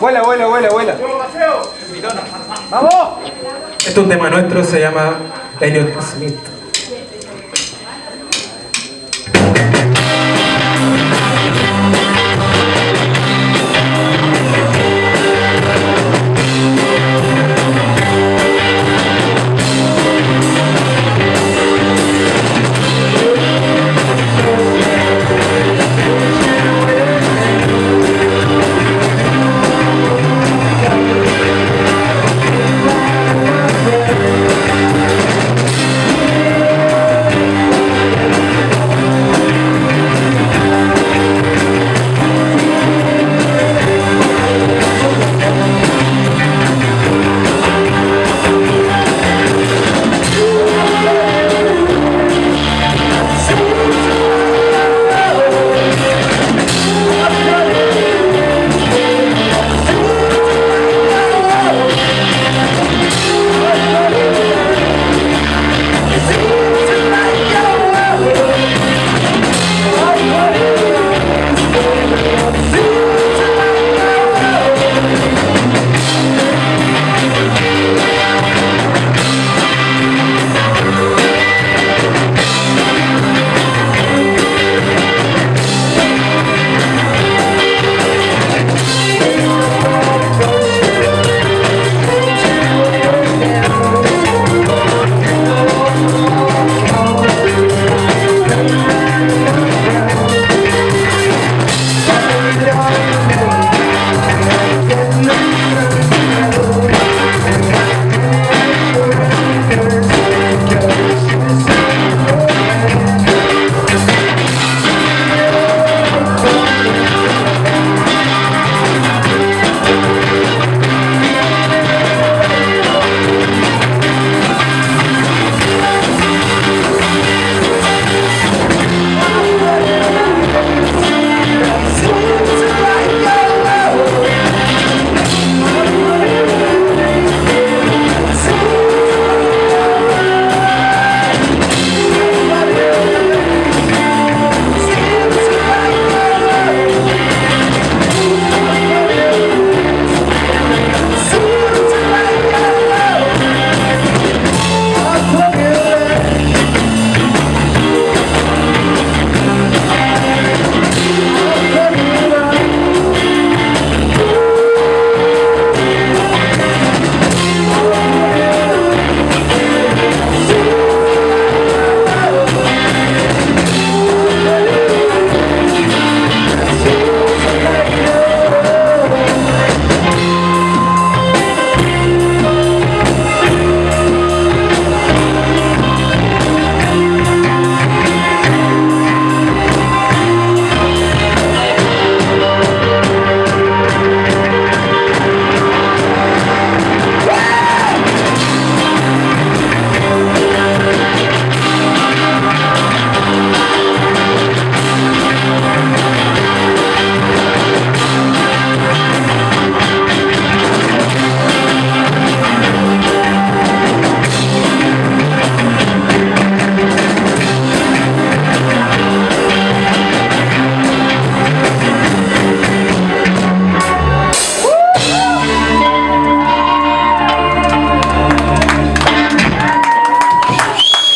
Vuela, vuela, vuela, vuela. ¡Vamos! Este es un tema nuestro, se llama Elliot Smith.